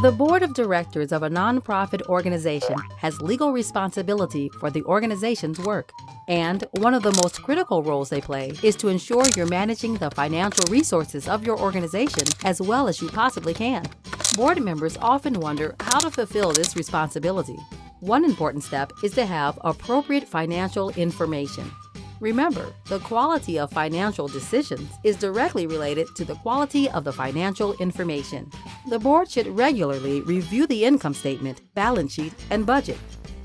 The board of directors of a nonprofit organization has legal responsibility for the organization's work. And one of the most critical roles they play is to ensure you're managing the financial resources of your organization as well as you possibly can. Board members often wonder how to fulfill this responsibility. One important step is to have appropriate financial information. Remember, the quality of financial decisions is directly related to the quality of the financial information. The board should regularly review the income statement, balance sheet, and budget.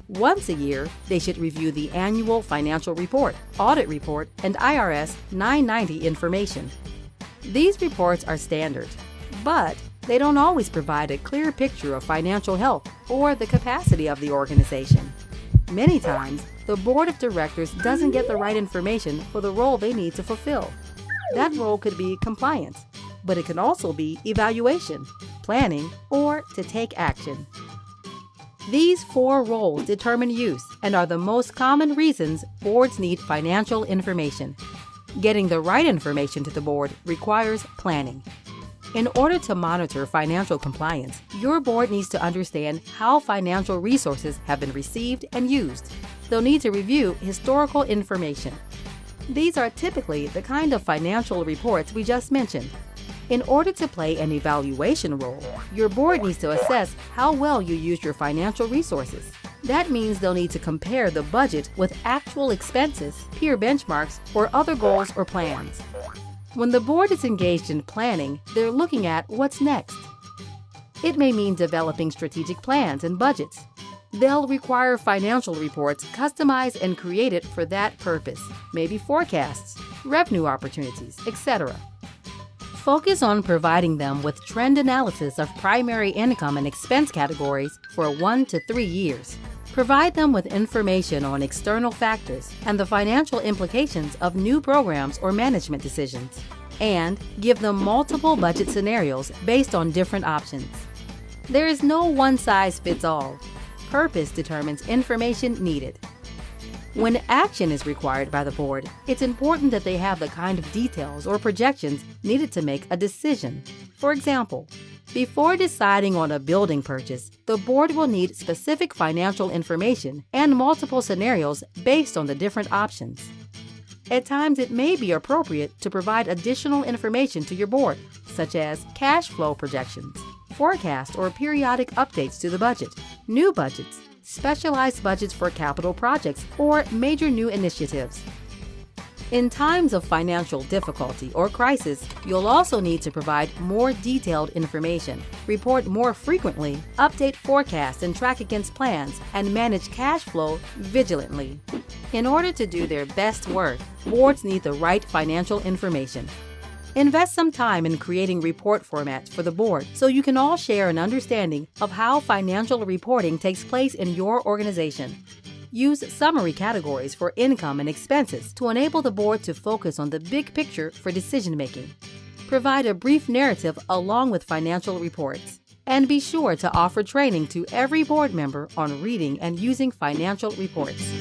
Once a year, they should review the annual financial report, audit report, and IRS 990 information. These reports are standard, but they don't always provide a clear picture of financial health or the capacity of the organization. Many times, the board of directors doesn't get the right information for the role they need to fulfill. That role could be compliance, but it can also be evaluation, planning, or to take action. These four roles determine use and are the most common reasons boards need financial information. Getting the right information to the board requires planning. In order to monitor financial compliance, your board needs to understand how financial resources have been received and used. They'll need to review historical information. These are typically the kind of financial reports we just mentioned. In order to play an evaluation role, your board needs to assess how well you use your financial resources. That means they'll need to compare the budget with actual expenses, peer benchmarks, or other goals or plans. When the board is engaged in planning, they're looking at what's next. It may mean developing strategic plans and budgets. They'll require financial reports customized and created for that purpose, maybe forecasts, revenue opportunities, etc. Focus on providing them with trend analysis of primary income and expense categories for one to three years. Provide them with information on external factors and the financial implications of new programs or management decisions. And give them multiple budget scenarios based on different options. There is no one size fits all. Purpose determines information needed. When action is required by the board, it's important that they have the kind of details or projections needed to make a decision. For example, before deciding on a building purchase, the board will need specific financial information and multiple scenarios based on the different options. At times, it may be appropriate to provide additional information to your board, such as cash flow projections, forecast or periodic updates to the budget, new budgets, specialized budgets for capital projects, or major new initiatives. In times of financial difficulty or crisis, you'll also need to provide more detailed information, report more frequently, update forecasts and track against plans, and manage cash flow vigilantly. In order to do their best work, boards need the right financial information. Invest some time in creating report formats for the board so you can all share an understanding of how financial reporting takes place in your organization. Use summary categories for income and expenses to enable the board to focus on the big picture for decision making. Provide a brief narrative along with financial reports. And be sure to offer training to every board member on reading and using financial reports.